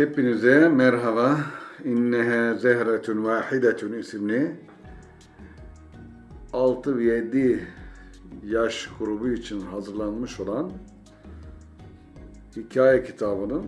Hepinize merhaba. İnnehe zehretun vahidetun isimli 6 ve 7 yaş grubu için hazırlanmış olan hikaye kitabının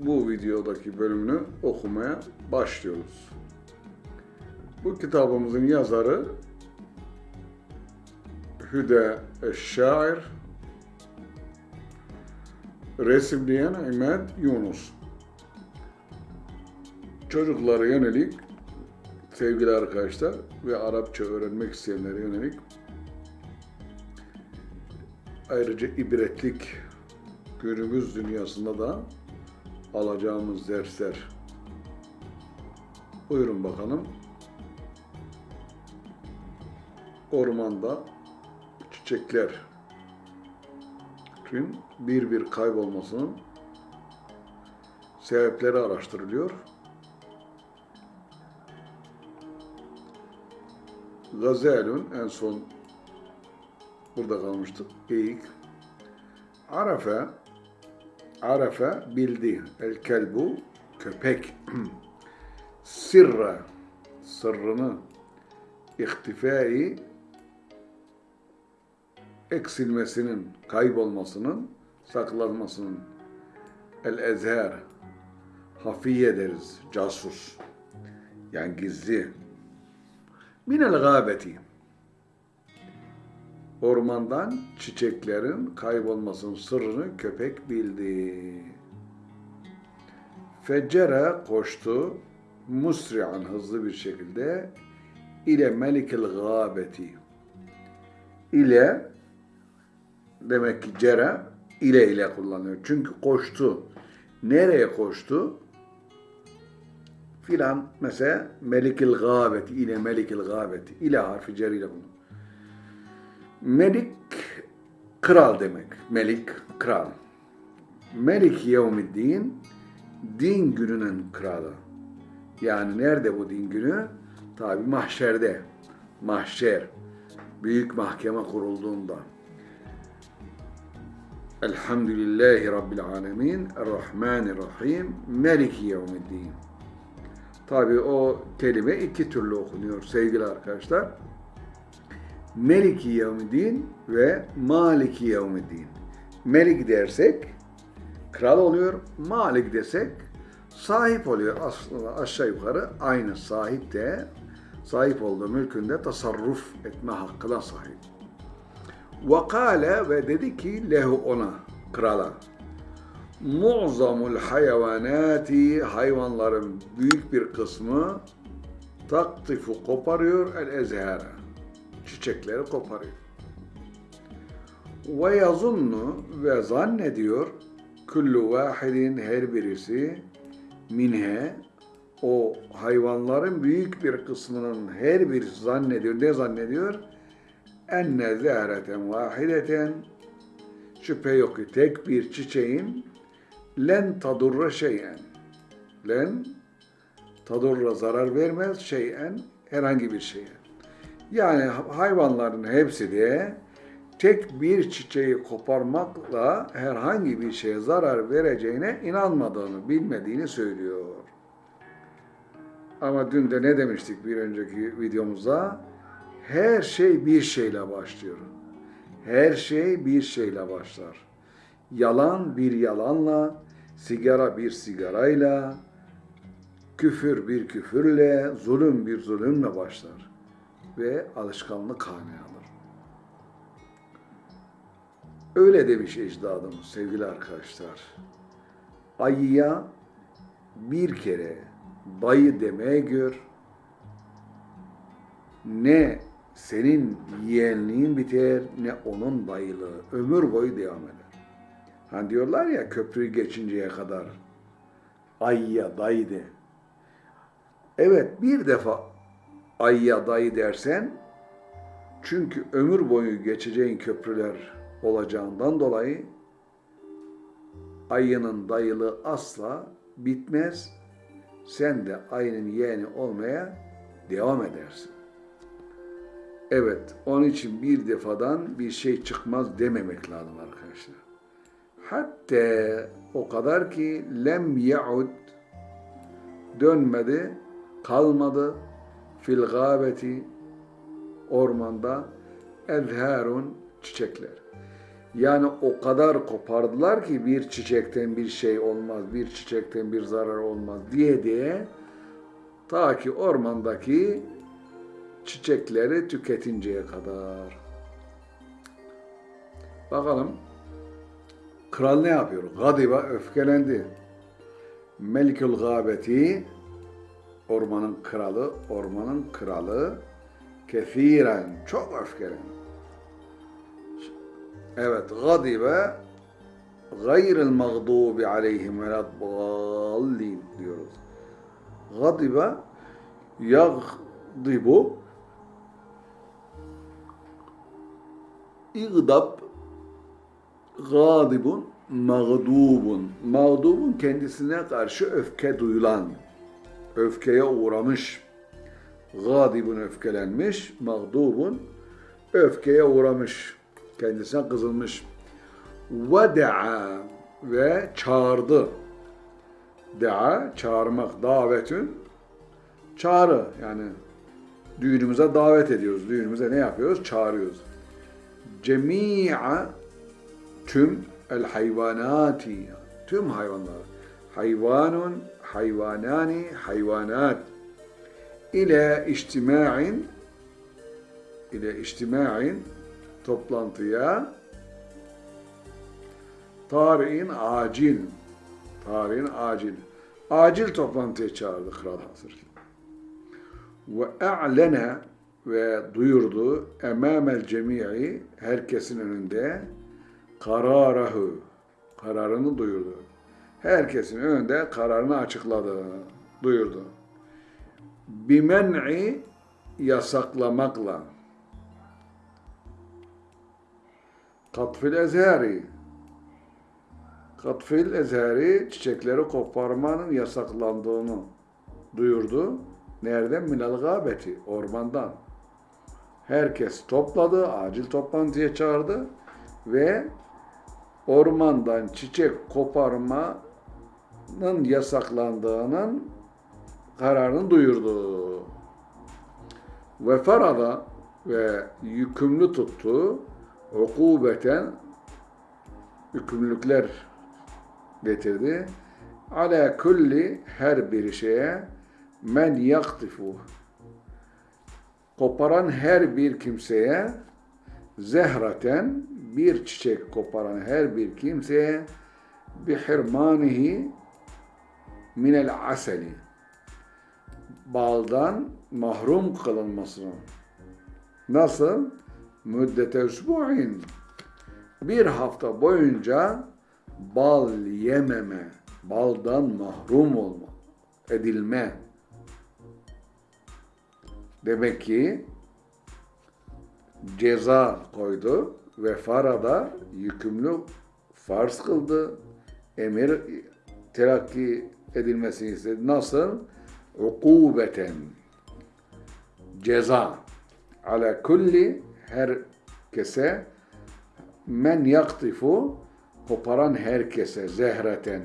bu videodaki bölümünü okumaya başlıyoruz. Bu kitabımızın yazarı Hüde Eşşair, resimleyen İmed Yunus. Çocuklara yönelik sevgili arkadaşlar ve Arapça öğrenmek isteyenlere yönelik ayrıca ibretlik günümüz dünyasında da alacağımız dersler. Buyurun bakalım. Ormanda çiçeklerin bir bir kaybolmasının sebepleri araştırılıyor. Gazelun en son burada kalmıştık. Geyik. Arafe Arafe bildi. El kelbu köpek. Sirra sırrını ihtifai eksilmesinin, kaybolmasının, saklanmasının el ezher hafiye deriz, casus. Yani gizli. Minel gâbeti ormandan çiçeklerin kaybolmasının sırrını köpek bildi. Feccere koştu musri'an hızlı bir şekilde ile melikil gâbeti ile demek ki cere ile ile kullanıyor. Çünkü koştu. Nereye koştu? Filan mesela melikil gâbeti ile melikil gâbeti ile harfi cer ile kullanıyor. Melik kral demek. Melik kral. Melik yevmiddin din gününün kralı. Yani nerede bu din günü? Tabi mahşerde. Mahşer. Büyük mahkeme kurulduğunda. Elhamdülillahi Rabbil Alemin, Errahmanirrahim, Meliki Yevmiddin. Tabi o kelime iki türlü okunuyor sevgili arkadaşlar. Meliki Yevmiddin ve Maliki Yevmiddin. Melik dersek kral oluyor, Malik desek sahip oluyor. Aslında aşağı yukarı aynı sahip de sahip olduğu mülkünde tasarruf etme hakkına sahip. Vakale ve dedi ki lehu ona, krala. Mu'zamul hayvanati hayvanların büyük bir kısmı taktifu koparıyor el ezhara. Çiçekleri koparıyor. Ve yazunnu ve zannediyor kullu vahidin her birisi minhe o hayvanların büyük bir kısmının her birisi zannediyor. Ne zannediyor? enne zâreten vahideten şüphe yok ki tek bir çiçeğin len tadurra şeyen len tadurra zarar vermez şeyen herhangi bir şeye. Yani hayvanların hepsi de tek bir çiçeği koparmakla herhangi bir şeye zarar vereceğine inanmadığını, bilmediğini söylüyor. Ama dün de ne demiştik bir önceki videomuzda? Her şey bir şeyle başlıyor. Her şey bir şeyle başlar. Yalan bir yalanla, sigara bir sigarayla, küfür bir küfürle, zulüm bir zulümle başlar ve alışkanlık haline alır. Öyle demiş ecdadımız sevgili arkadaşlar. Ayıya bir kere dayı demeye gör, ne senin yeğenliğin biter ne onun dayılığı. Ömür boyu devam eder. Hani diyorlar ya köprüyü geçinceye kadar ayya dayı de. Evet bir defa ayya dayı dersen çünkü ömür boyu geçeceğin köprüler olacağından dolayı ayının dayılığı asla bitmez. Sen de ayının yeğeni olmaya devam edersin. Evet, onun için bir defadan bir şey çıkmaz dememek lazım arkadaşlar. Hatta o kadar ki lem yaud dönmedi, kalmadı fil gâbeti ormanda ezharun çiçekler. Yani o kadar kopardılar ki bir çiçekten bir şey olmaz, bir çiçekten bir zarar olmaz diye diye ta ki ormandaki çiçekleri tüketinceye kadar. Bakalım kral ne yapıyor? Gadiba öfkelendi. Melikül gâbeti ormanın kralı, ormanın kralı kethiren çok öfkelendi. Evet, gadibe gayril mağdubi aleyhim ve dallin diyoruz. Gadibe yagdibu İgdab gadibun mağdubun. Mağdubun kendisine karşı öfke duyulan, öfkeye uğramış. Gadibun öfkelenmiş, mağdubun öfkeye uğramış. Kendisine kızılmış. Veda'a ve çağırdı. Da'a çağırmak, davetün çağrı yani düğünümüze davet ediyoruz. Düğünümüze ne yapıyoruz? Çağırıyoruz. Cemi'a tüm el hayvanati tüm hayvanlar. Hayvanun hayvanani hayvanat. İle içtima'in ile içtima'in toplantıya tarihin acil tarihin acil. Acil toplantıya çağırdı Kral Hazır. Ve a'lene ve duyurdu emamel cemi'i herkesin önünde kararahu kararını duyurdu. Herkesin önünde kararını açıkladı, duyurdu. Bimen'i yasaklamakla katfil ezheri katfil ezheri çiçekleri koparmanın yasaklandığını duyurdu. Nereden? Minal gâbeti, ormandan. Herkes topladı, acil toplantıya çağırdı ve ormandan çiçek koparmanın yasaklandığının kararını duyurdu. Ve farada ve yükümlü tuttu ukubeten yükümlülükler getirdi. Ala kulli her bir şeye men yaktifu koparan her bir kimseye zehraten bir çiçek koparan her bir kimseye bihirmanihi minel aseli baldan mahrum kılınmasını nasıl? Müddete usbu'in bir hafta boyunca bal yememe, baldan mahrum olma, edilme. Demek ki ceza koydu ve farada yükümlü farz kıldı. Emir telakki edilmesini istedi. Nasıl? Ukubeten. Ceza. Ala kulli herkese men yaktifu koparan herkese zehreten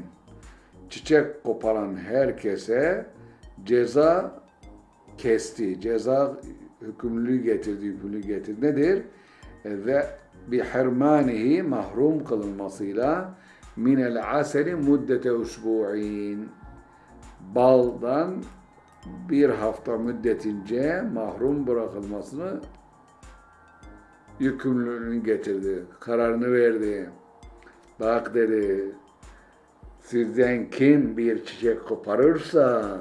çiçek koparan herkese ceza kesti. Ceza hükümlülüğü getirdi, yükümlülüğü getirdi. Nedir? Ve bi hermanihi mahrum kılınmasıyla minel aseli muddete usbu'in baldan bir hafta müddetince mahrum bırakılmasını yükümlülüğünü getirdi. Kararını verdi. Bak dedi, sizden kim bir çiçek koparırsa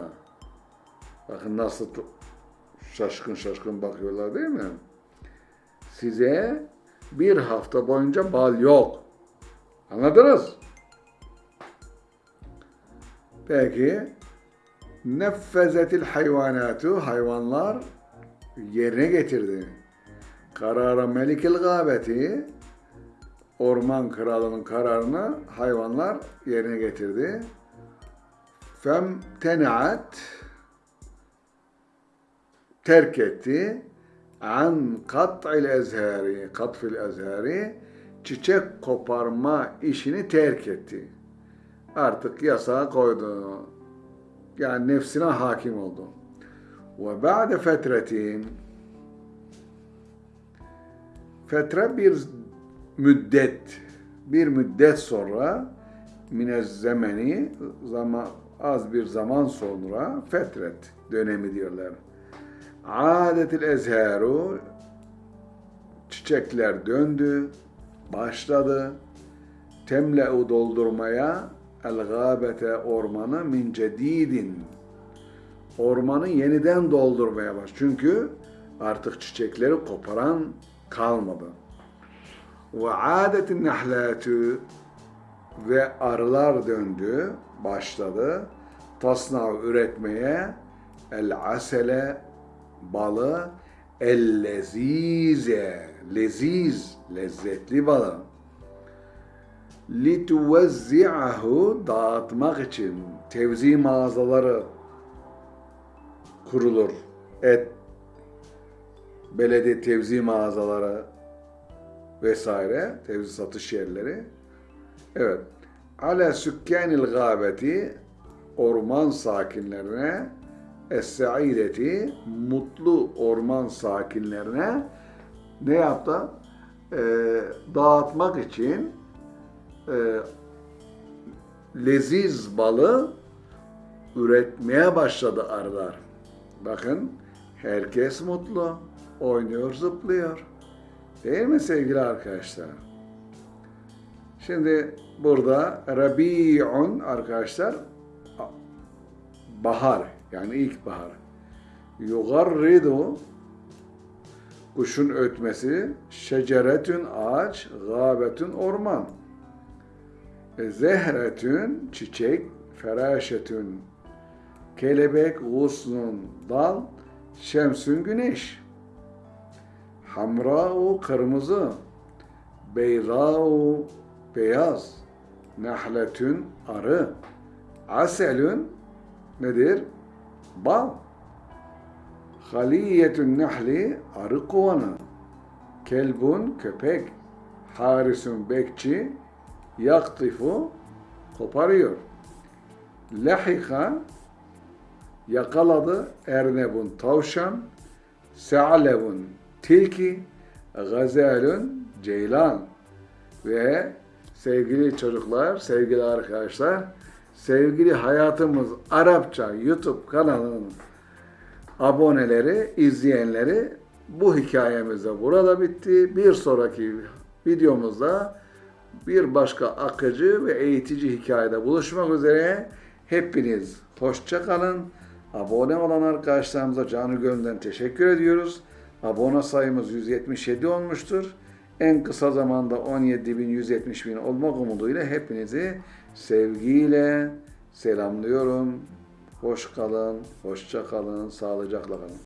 bakın nasıl şaşkın şaşkın bakıyorlar değil mi? Size bir hafta boyunca bal yok. Anladınız? Peki neffezetil hayvanatu hayvanlar yerine getirdi. Karara melikil gâbeti orman kralının kararını hayvanlar yerine getirdi. Fem tenaat terk etti an kat'il ezhari katfil ezhari çiçek koparma işini terk etti. Artık yasağı koydu. Yani nefsine hakim oldu. Ve ba'de fetretin fetre bir müddet bir müddet sonra minez zemeni zaman az bir zaman sonra fetret dönemi diyorlar. Adetil ezharu çiçekler döndü, başladı. Temle'u doldurmaya el gâbete ormanı min cedidin. Ormanı yeniden doldurmaya baş. Çünkü artık çiçekleri koparan kalmadı. Ve adetin nehlatü ve arılar döndü, başladı. Tasnav üretmeye el asele balı el lezize leziz lezzetli balı lituvezzi'ahu dağıtmak için tevzi mağazaları kurulur. Et belediye tevzi mağazaları vesaire tevzi satış yerleri. Evet. Ala sükkanil gâbeti orman sakinlerine es-saideti mutlu orman sakinlerine ne yaptı? Ee, dağıtmak için e, leziz balı üretmeye başladı arılar. Bakın herkes mutlu. Oynuyor, zıplıyor. Değil mi sevgili arkadaşlar? Şimdi burada Rabi'un arkadaşlar bahar yani ilkbahar. Yugarridu kuşun ötmesi, şeceretün ağaç, gâbetün orman. E, Zehretün çiçek, feraşetün kelebek, gusnun dal, şemsün güneş. Hamra'u kırmızı, beyra'u beyaz, nehletün arı, aselün nedir? Bal. Haliyetün nehli arı kovanı, kelbun köpek, harisun bekçi, yaktifu koparıyor. Lahika yakaladı ernebun tavşan, se'alevun tilki, gazelun ceylan. Ve sevgili çocuklar, sevgili arkadaşlar, sevgili hayatımız Arapça YouTube kanalının aboneleri, izleyenleri bu hikayemiz de burada bitti. Bir sonraki videomuzda bir başka akıcı ve eğitici hikayede buluşmak üzere. Hepiniz hoşça kalın. Abone olan arkadaşlarımıza canı gönülden teşekkür ediyoruz. Abone sayımız 177 olmuştur. En kısa zamanda 17 bin 170 bin olmak umuduyla hepinizi sevgiyle selamlıyorum. Hoş kalın, hoşça kalın, sağlıcakla kalın.